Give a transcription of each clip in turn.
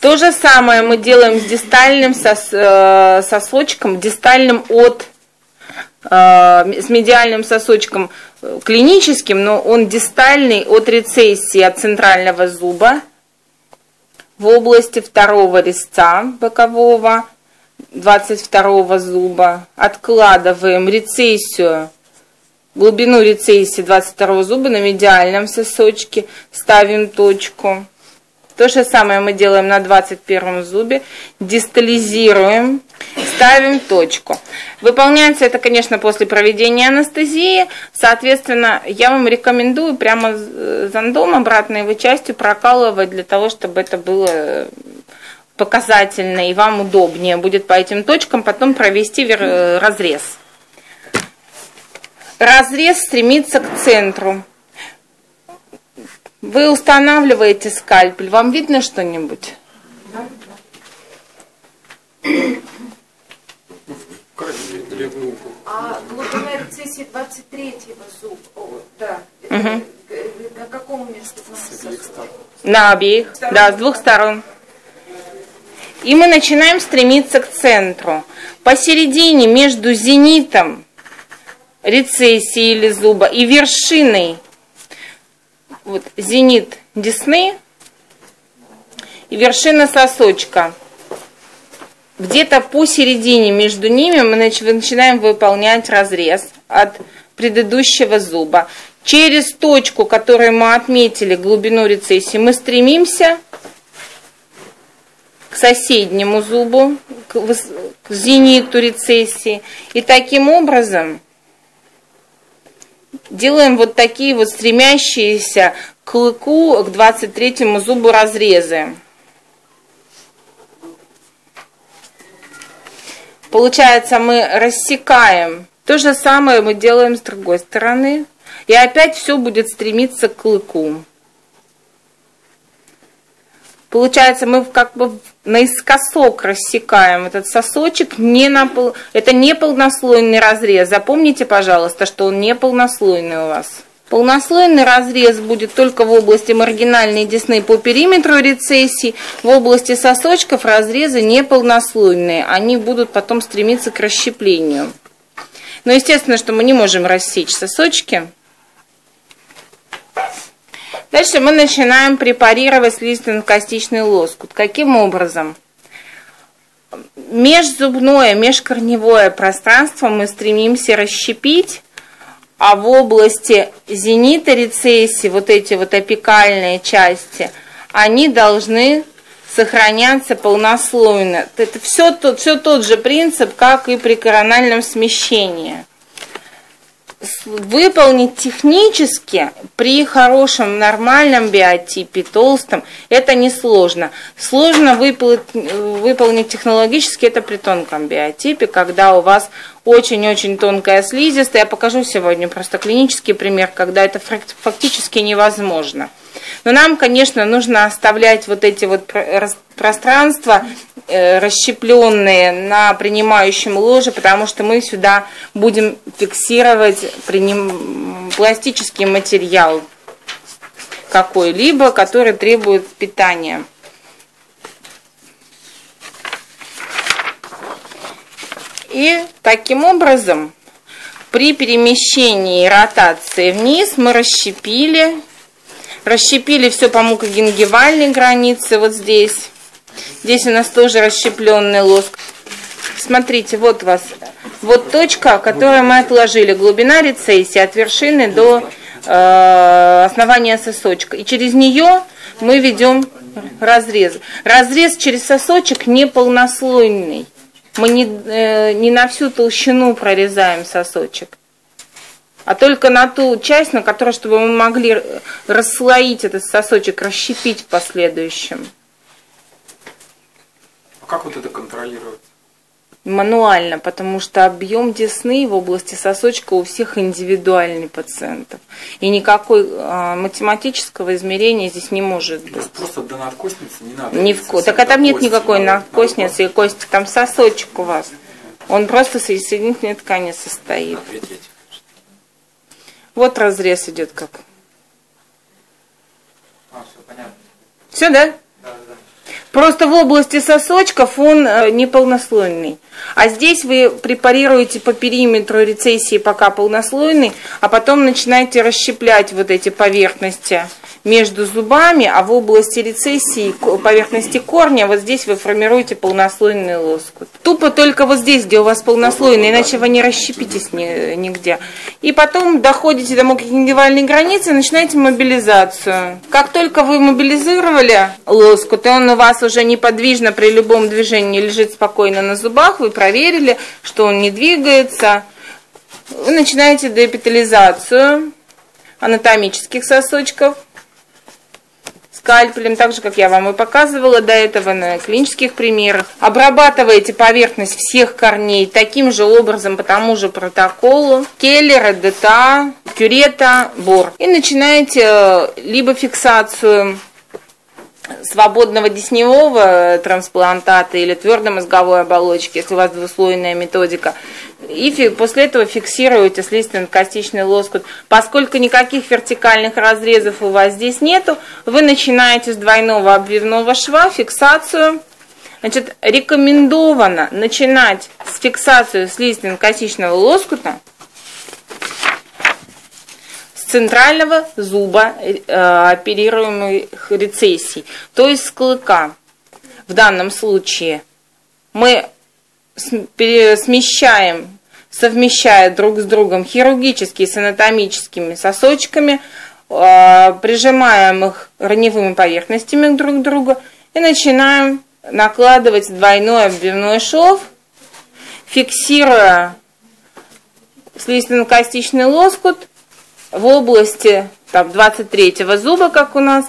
То же самое мы делаем с дистальным сос, э, сосочком, дистальным от, э, с медиальным сосочком э, клиническим, но он дистальный от рецессии, от центрального зуба в области второго резца бокового, 22 зуба. Откладываем рецессию, глубину рецессии 22 зуба на медиальном сосочке, ставим точку. То же самое мы делаем на 21 зубе. Дистализируем, ставим точку. Выполняется это, конечно, после проведения анестезии. Соответственно, я вам рекомендую прямо зондом обратной его частью прокалывать для того, чтобы это было показательно и вам удобнее будет по этим точкам потом провести разрез. Разрез стремится к центру. Вы устанавливаете скальпель, вам видно что-нибудь? А глубина рецессии 23-го зуб, о, да, угу. на каком месте? На обеих, да, с двух сторон. И мы начинаем стремиться к центру. Посередине между зенитом рецессии или зуба и вершиной вот зенит десны и вершина сосочка. Где-то посередине между ними мы начинаем выполнять разрез от предыдущего зуба. Через точку, которую мы отметили, глубину рецессии, мы стремимся к соседнему зубу, к зениту рецессии. И таким образом делаем вот такие вот стремящиеся к клыку, к 23 зубу разрезы. Получается, мы рассекаем. То же самое мы делаем с другой стороны. И опять все будет стремиться к клыку. Получается, мы как бы наискосок рассекаем этот сосочек, не на пол... это не полнослойный разрез. Запомните, пожалуйста, что он не полнослойный у вас. Полнослойный разрез будет только в области маргинальной десны по периметру рецессии. В области сосочков разрезы не полнослойные. Они будут потом стремиться к расщеплению. Но естественно, что мы не можем рассечь сосочки. Дальше мы начинаем препарировать слизистно-костичный лоскут. Каким образом? Межзубное, межкорневое пространство мы стремимся расщепить, а в области зенита рецессии, вот эти вот апикальные части, они должны сохраняться полнослойно. Это все тот, все тот же принцип, как и при корональном смещении выполнить технически при хорошем нормальном биотипе, толстом, это несложно. Сложно выполнить, выполнить технологически это при тонком биотипе, когда у вас очень-очень тонкая слизистая. Я покажу сегодня просто клинический пример, когда это фактически невозможно. Но нам, конечно, нужно оставлять вот эти вот пространства э, расщепленные на принимающем ложе, потому что мы сюда будем фиксировать приним... пластический материал какой-либо, который требует питания. И таким образом при перемещении ротации вниз мы расщепили Расщепили все по мукогенгивальной границе, вот здесь. Здесь у нас тоже расщепленный лоск. Смотрите, вот у вас, вот точка, которую мы отложили, глубина рецессии от вершины до э, основания сосочка. И через нее мы ведем разрез. Разрез через сосочек не полнослойный. Мы не, э, не на всю толщину прорезаем сосочек а только на ту часть, на которую, чтобы мы могли расслоить этот сосочек, расщепить в последующем. А как вот это контролировать? Мануально, потому что объем десны в области сосочка у всех индивидуальный пациентов. И никакой а, математического измерения здесь не может быть. То есть просто до надкостницы не надо? Не в... Так а там нет никакой надкостницы и кости, там сосочек у вас. Он просто соединительной ткани состоит. На вот разрез идет как. А, все понятно. Все, да? Да, да. Просто в области сосочков он э, неполнослойный. А здесь вы препарируете по периметру рецессии пока полнослойный, а потом начинаете расщеплять вот эти поверхности между зубами, а в области рецессии поверхности корня вот здесь вы формируете полнослойный лоскут. Тупо только вот здесь, где у вас полнослойный, иначе вы не расщепитесь нигде. И потом доходите до мукогенгивальной границы и начинаете мобилизацию. Как только вы мобилизировали лоскут, и он у вас уже неподвижно при любом движении лежит спокойно на зубах, вы проверили, что он не двигается, вы начинаете деэпитализацию анатомических сосочков – скальпелем, так же, как я вам и показывала до этого на клинических примерах. Обрабатываете поверхность всех корней таким же образом, по тому же протоколу. Келлера, ДТА, кюрета, бор. И начинаете э, либо фиксацию свободного десневого трансплантата или твердой мозговой оболочки, если у вас двуслойная методика, и после этого фиксируете слизистно-костичный лоскут. Поскольку никаких вертикальных разрезов у вас здесь нету, вы начинаете с двойного обвивного шва фиксацию. Значит, рекомендовано начинать с фиксации слизистно-костичного лоскута центрального зуба э, оперируемых рецессий, то есть с клыка. В данном случае мы смещаем, совмещая друг с другом хирургические с анатомическими сосочками, а, прижимаем их раневыми поверхностями друг к другу и начинаем накладывать двойной обвивной шов, фиксируя слизистно-костичный лоскут в области там, 23 зуба, как у нас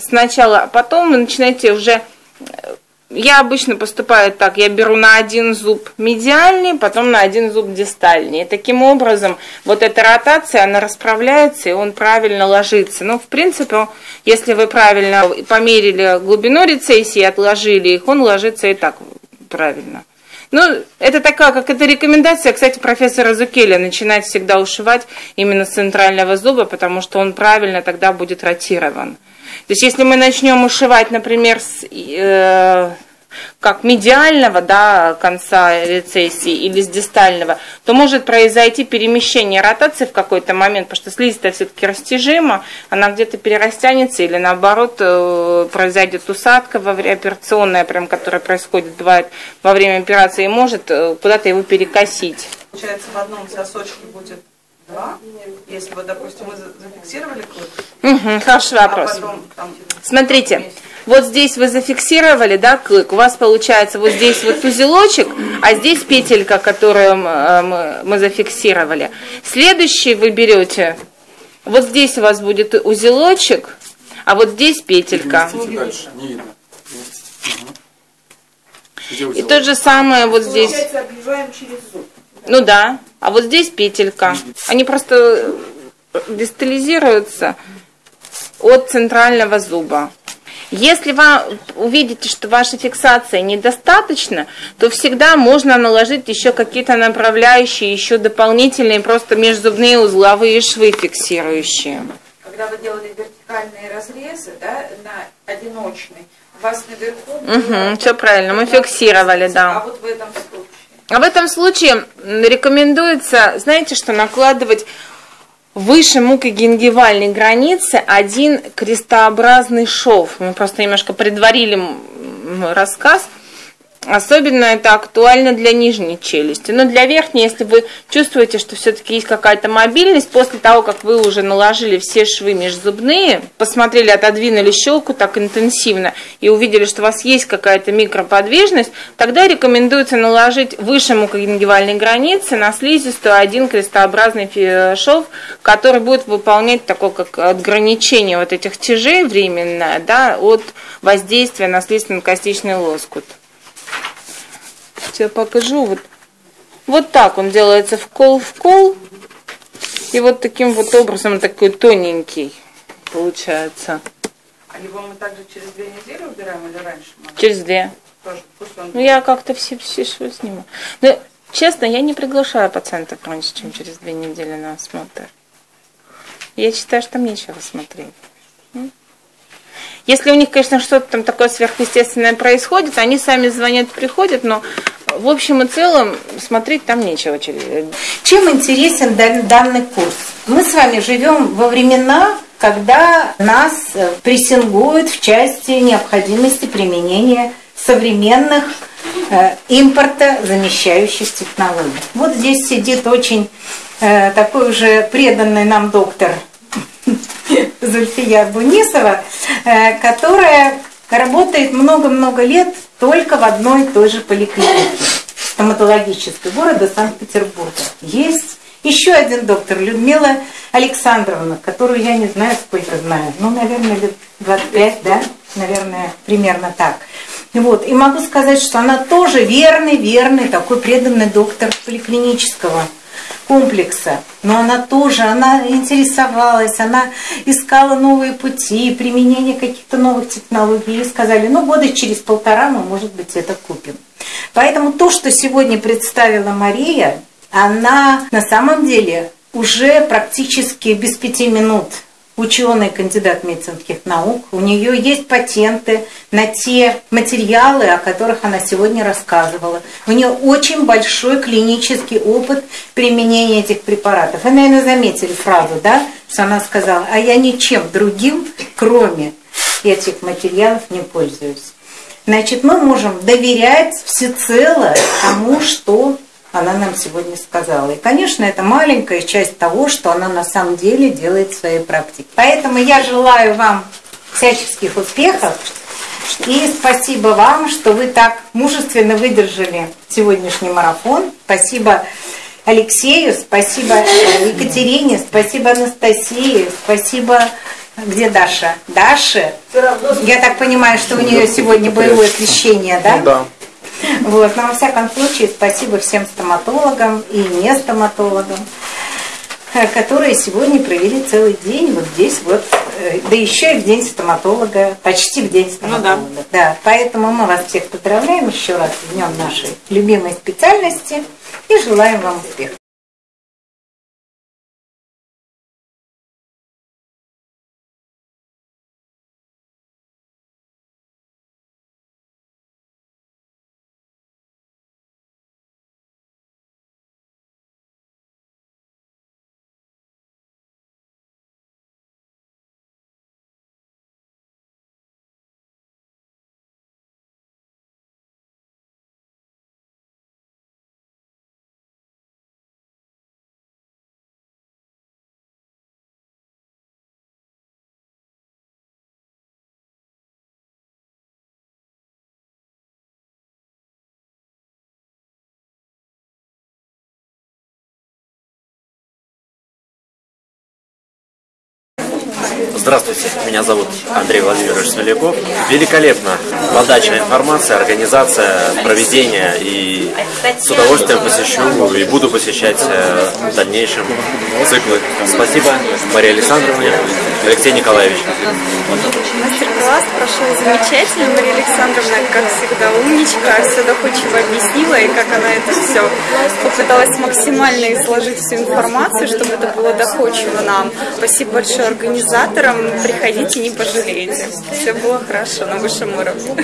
сначала, а потом вы начинаете уже я обычно поступаю так, я беру на один зуб медиальный, потом на один зуб дистальный. И таким образом вот эта ротация, она расправляется, и он правильно ложится. Ну, в принципе, если вы правильно померили глубину рецессии, отложили их, он ложится и так правильно. Ну, это такая, как это рекомендация, кстати, профессора Зукеля, начинать всегда ушивать именно с центрального зуба, потому что он правильно тогда будет ротирован. То есть если мы начнем ушивать, например, с, э, как медиального да, конца рецессии или с дистального, то может произойти перемещение ротации в какой-то момент, потому что слизистая все-таки растяжима, она где-то перерастянется или наоборот э, произойдет усадка во время операционная, прям, которая происходит, бывает во время операции, и может э, куда-то его перекосить. Получается, в одном сосочке будет если вот, допустим, мы зафиксировали клык. Угу, хороший а вопрос. А потом, там, Смотрите, вот здесь вы зафиксировали, да, клык, у вас получается вот здесь вот узелочек, а здесь петелька, которую э, мы, мы зафиксировали. Следующий вы берете, вот здесь у вас будет узелочек, а вот здесь петелька. Дальше, не видно. И то же самое вот здесь. Получается, обвиваем через зуб. Ну да. А вот здесь петелька. Они просто дистализируются от центрального зуба. Если вы увидите, что ваша фиксация недостаточна, то всегда можно наложить еще какие-то направляющие, еще дополнительные, просто межзубные узловые швы фиксирующие. Когда вы делали вертикальные разрезы, да, на одиночный, у вас наверху... Угу, все правильно, мы фиксировали, да. А вот в этом? А в этом случае рекомендуется, знаете, что накладывать выше мукогенгивальной границы один крестообразный шов. Мы просто немножко предварили рассказ – Особенно это актуально для нижней челюсти. Но для верхней, если вы чувствуете, что все-таки есть какая-то мобильность, после того, как вы уже наложили все швы межзубные, посмотрели, отодвинули щелку так интенсивно и увидели, что у вас есть какая-то микроподвижность, тогда рекомендуется наложить выше мукогенгивальной границы на слизистую один крестообразный шов, который будет выполнять такое как отграничение вот этих тяжей временное да, от воздействия на слизистно-костичный лоскут. Сейчас покажу. Вот, вот так он делается в кол в кол. И вот таким вот образом такой тоненький получается. А его мы также через две недели убираем или раньше? Через две. Тоже, ну, я как-то все, все швы сниму. Но, честно, я не приглашаю пациентов раньше, чем через две недели на осмотр. Я считаю, что там нечего смотреть. Если у них, конечно, что-то там такое сверхъестественное происходит, они сами звонят, приходят, но в общем и целом смотреть там нечего. Чем интересен данный курс? Мы с вами живем во времена, когда нас прессингуют в части необходимости применения современных э, импорта замещающих технологий. Вот здесь сидит очень э, такой уже преданный нам доктор Зульфия Бунисова, э, которая работает много-много лет только в одной и той же поликлинике стоматологической города Санкт-Петербурга. Есть еще один доктор, Людмила Александровна, которую я не знаю, сколько знаю, ну, наверное, лет 25, да, наверное, примерно так. Вот. И могу сказать, что она тоже верный, верный, такой преданный доктор поликлинического комплекса. Но она тоже, она интересовалась, она искала новые пути, применение каких-то новых технологий. И сказали, ну года через полтора мы, может быть, это купим. Поэтому то, что сегодня представила Мария, она на самом деле уже практически без пяти минут ученый, кандидат медицинских наук. У нее есть патенты на те материалы, о которых она сегодня рассказывала. У нее очень большой клинический опыт применения этих препаратов. Вы, наверное, заметили фразу, да, что она сказала, а я ничем другим, кроме этих материалов, не пользуюсь. Значит, мы можем доверять всецело тому, что она нам сегодня сказала. И, конечно, это маленькая часть того, что она на самом деле делает в своей практике. Поэтому я желаю вам всяческих успехов. И спасибо вам, что вы так мужественно выдержали сегодняшний марафон. Спасибо Алексею, спасибо Екатерине, спасибо Анастасии, спасибо... Где Даша? Даша? Я так понимаю, что у нее сегодня боевое освещение, да? Ну да. Вот. Но во всяком случае, спасибо всем стоматологам и не стоматологам, э, которые сегодня провели целый день вот здесь вот, э, да еще и в день стоматолога, почти в день стоматолога. Ну, да. да. Поэтому мы вас всех поздравляем еще раз с днем нашей любимой специальности и желаем вам успехов. Здравствуйте, меня зовут Андрей Владимирович Смоляков. Великолепно подача информации, организация, проведение и с удовольствием посещу и буду посещать э, в дальнейшем циклы. Спасибо Марии Александровне, Алексей Николаевич. Мастер-класс прошел замечательно. Мария Александровна, как всегда, умничка, все доходчиво объяснила, и как она это все попыталась максимально изложить всю информацию, чтобы это было доходчиво нам. Спасибо большое организаторам. Приходите, не пожалеете. Все было хорошо на высшем уровне.